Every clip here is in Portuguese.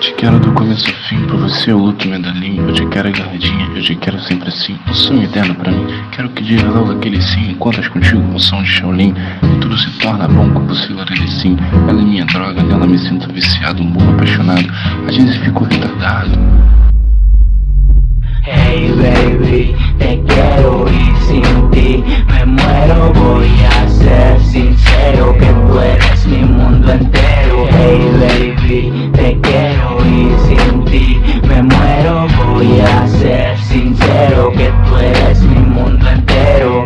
Te quero do começo ao fim, por você eu luto medalhinho. Eu te quero agarradinha, eu te quero sempre assim. Um sonho eterno pra mim, quero que diga logo aquele sim. Enquanto contigo com som de Shaolin E tudo se torna bom com você ele sim Ela é minha droga, nela me sinto viciado Um burro apaixonado, às vezes fico retardado te quiero y sin ti me muero. Voy a ser sincero que tú eres mi mundo entero. Hey baby, te quiero y sin ti me muero. Voy a ser sincero que tú eres mi mundo entero.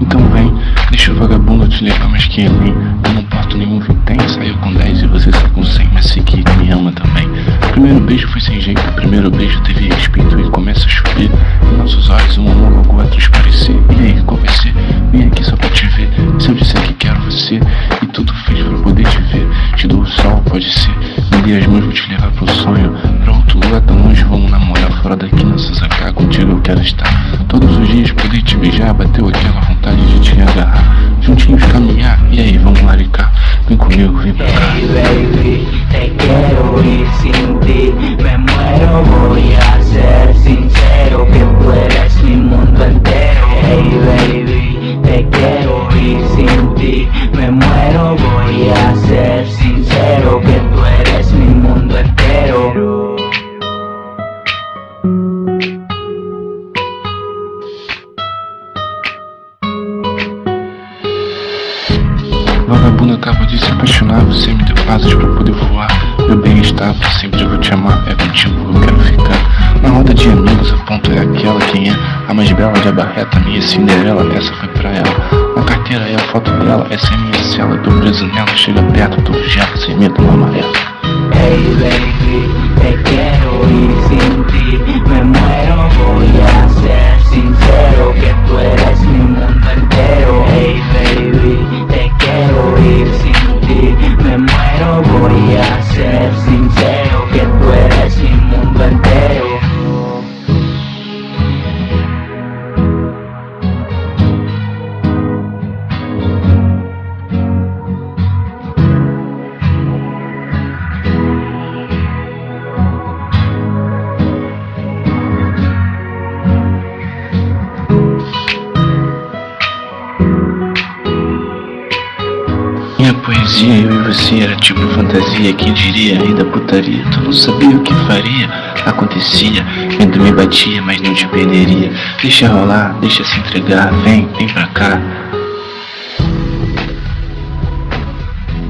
Então vem, deixa o vagabundo te levar mais que além Eu quero estar Todos os dias poder te beijar Bateu aquela vontade de te agarrar. Juntinhos caminhar, e aí, vamos laricar? Vem comigo, vem pra cá. Baby, te me muero Voy a Acaba de se apaixonar Você me deu asas pra poder voar. Meu bem-estar, pra sempre vou te amar. É contigo eu quero ficar. Na roda de amigos, a ponto é aquela. Quem é a mais bela de abarreta? Minha Cinderela, essa foi pra ela. Na carteira é a foto dela Essa é minha cela, tô preso nela Chega perto, tô vigiado, sem medo, no amarelo Hey baby, te a Minha poesia, eu e você era tipo fantasia. Quem diria, rei da putaria? Tu não sabia o que faria? Acontecia, vento me batia Mas não te perderia. Deixa rolar, deixa se entregar Vem, vem pra cá